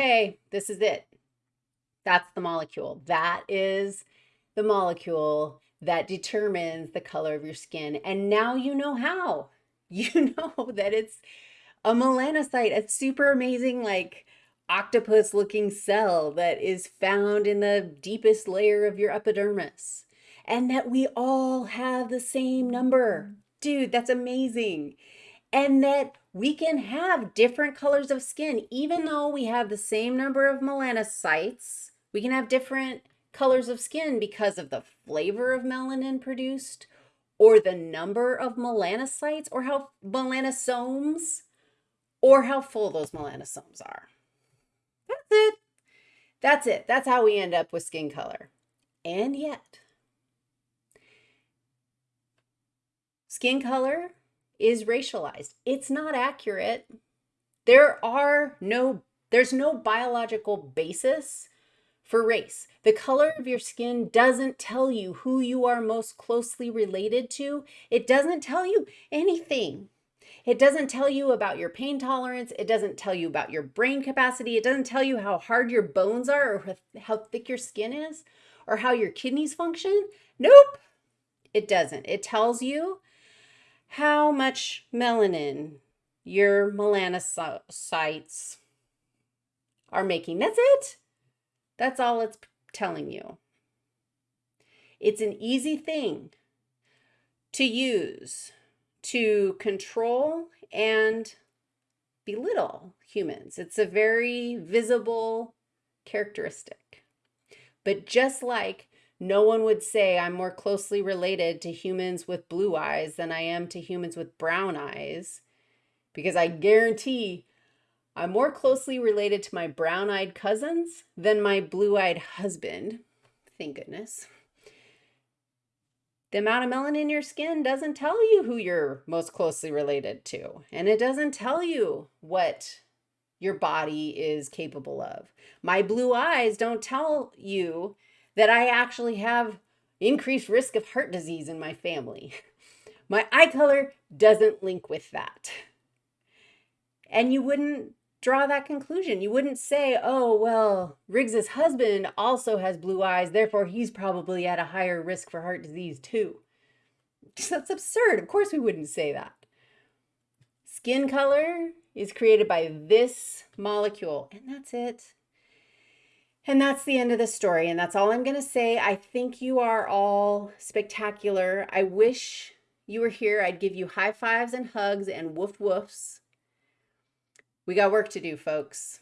okay, this is it. That's the molecule. That is the molecule that determines the color of your skin. And now you know how. You know that it's a melanocyte, a super amazing, like octopus looking cell that is found in the deepest layer of your epidermis. And that we all have the same number. Mm. Dude, that's amazing. And that we can have different colors of skin, even though we have the same number of melanocytes, we can have different colors of skin because of the flavor of melanin produced or the number of melanocytes or how melanosomes or how full those melanosomes are. That's it. That's it. That's how we end up with skin color. And yet, skin color is racialized. It's not accurate. There are no, there's no biological basis for race. The color of your skin doesn't tell you who you are most closely related to. It doesn't tell you anything. It doesn't tell you about your pain tolerance. It doesn't tell you about your brain capacity. It doesn't tell you how hard your bones are or how thick your skin is or how your kidneys function. Nope, it doesn't. It tells you how much melanin your melanocytes are making. That's it. That's all it's telling you. It's an easy thing to use to control and belittle humans. It's a very visible characteristic. But just like no one would say I'm more closely related to humans with blue eyes than I am to humans with brown eyes, because I guarantee I'm more closely related to my brown-eyed cousins than my blue-eyed husband. Thank goodness. The amount of melanin in your skin doesn't tell you who you're most closely related to. And it doesn't tell you what your body is capable of. My blue eyes don't tell you that I actually have increased risk of heart disease in my family. My eye color doesn't link with that. And you wouldn't draw that conclusion. You wouldn't say, oh, well, Riggs's husband also has blue eyes, therefore he's probably at a higher risk for heart disease too. That's absurd. Of course we wouldn't say that. Skin color is created by this molecule, and that's it. And that's the end of the story, and that's all I'm going to say. I think you are all spectacular. I wish you were here. I'd give you high fives and hugs and woof woofs. We got work to do, folks.